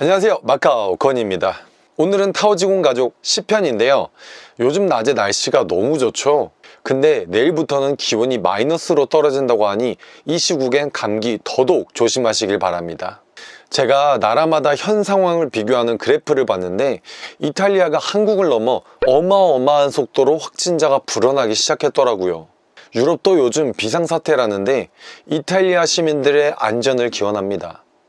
안녕하세요. 마카오 건입니다. 오늘은 타오지공 가족 10편인데요. 요즘 낮에 날씨가 너무 좋죠. 근데 내일부터는 기온이 마이너스로 떨어진다고 하니 이 시국엔 감기 더더욱 조심하시길 바랍니다. 제가 나라마다 현 상황을 비교하는 그래프를 봤는데 이탈리아가 한국을 넘어 어마어마한 속도로 확진자가 불어나기 시작했더라고요. 유럽도 요즘 비상사태라는데 이탈리아 시민들의 안전을 기원합니다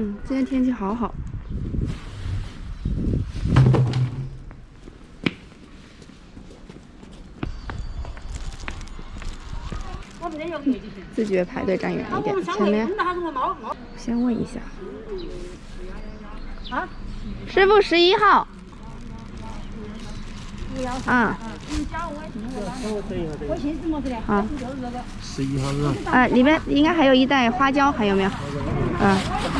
嗯，今天天气好好。自觉排队站远一点，前面先问一下。啊，师傅十一号。啊。啊。十一号是吧？啊，里面应该还有一袋花椒，还有没有？嗯。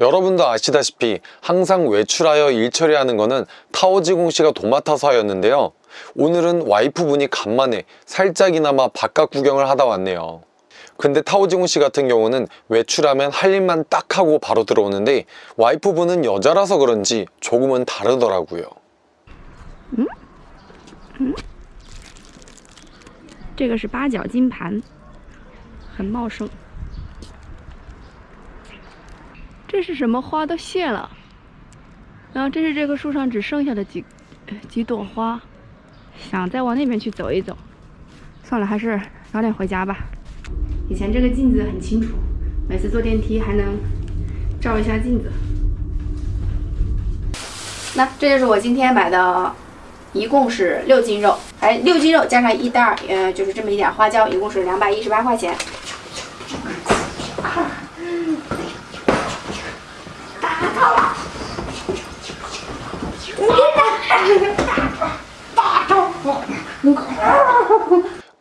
여러분도 아시다시피 항상 외출하여 일 처리하는 거는 타오지공 씨가 도맡아서 하였는데요. 오늘은 와이프분이 간만에 살짝이나마 바깥 구경을 하다 왔네요. 근데 타오지공 씨 같은 경우는 외출하면 할 일만 딱 하고 바로 들어오는데 와이프분은 여자라서 그런지 조금은 다르더라고요. 这个是八角金盘，很茂盛。 这是什么花都谢了，然后这是这棵树上只剩下的几几朵花，想再往那边去走一走，算了，还是早点回家吧。以前这个镜子很清楚，每次坐电梯还能照一下镜子。那这就是我今天买的，一共是六斤肉，哎，六斤肉加上一袋儿，呃，就是这么一点花椒，一共是两百一十八块钱。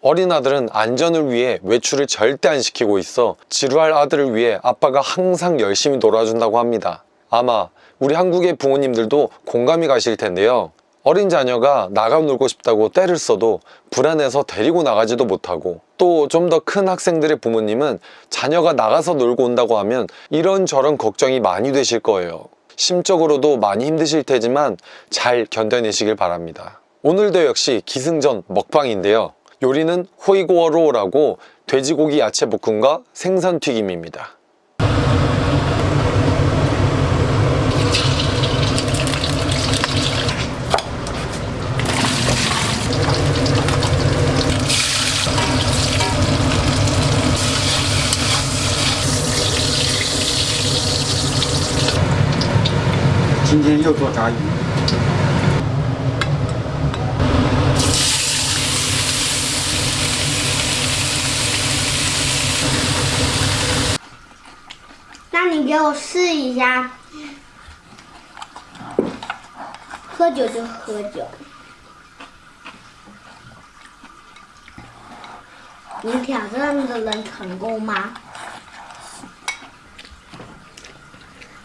어린아들은 안전을 위해 외출을 절대 안 시키고 있어 지루할 아들을 위해 아빠가 항상 열심히 놀아준다고 합니다. 아마 우리 한국의 부모님들도 공감이 가실 텐데요. 어린 자녀가 나가 놀고 싶다고 때를 써도 불안해서 데리고 나가지도 못하고 또 좀 더 큰 학생들의 부모님은 자녀가 나가서 놀고 온다고 하면 이런저런 걱정이 많이 되실 거예요. 심적으로도 많이 힘드실 테지만 잘 견뎌내시길 바랍니다. 오늘도 역시 기승전 먹방인데요. 요리는 호이고어로라고 돼지고기 야채 볶음과 생선 튀김입니다. 今天又做炸鱼，那你给我试一下，喝酒就喝酒。你挑战的能成功吗？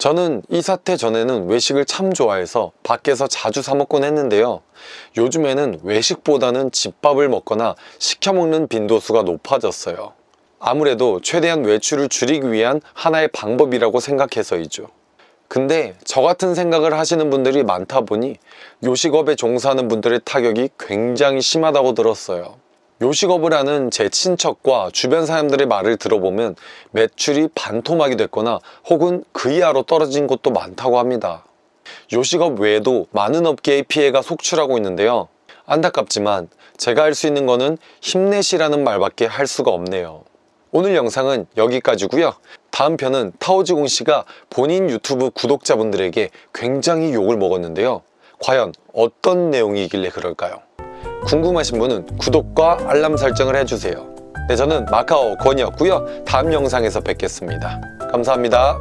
저는 이 사태 전에는 외식을 참 좋아해서 밖에서 자주 사 먹곤 했는데요. 요즘에는 외식보다는 집밥을 먹거나 시켜 먹는 빈도수가 높아졌어요. 아무래도 최대한 외출을 줄이기 위한 하나의 방법이라고 생각해서이죠. 근데 저 같은 생각을 하시는 분들이 많다 보니 요식업에 종사하는 분들의 타격이 굉장히 심하다고 들었어요. 요식업을 하는 제 친척과 주변 사람들의 말을 들어보면 매출이 반토막이 됐거나 혹은 그 이하로 떨어진 곳도 많다고 합니다. 요식업 외에도 많은 업계의 피해가 속출하고 있는데요. 안타깝지만 제가 할 수 있는 거는 힘내시라는 말밖에 할 수가 없네요. 오늘 영상은 여기까지고요. 다음 편은 타오지공 씨가 본인 유튜브 구독자분들에게 굉장히 욕을 먹었는데요. 과연 어떤 내용이길래 그럴까요? 궁금하신 분은 구독과 알람 설정을 해주세요. 네, 저는 마카오 권이었고요. 다음 영상에서 뵙겠습니다. 감사합니다.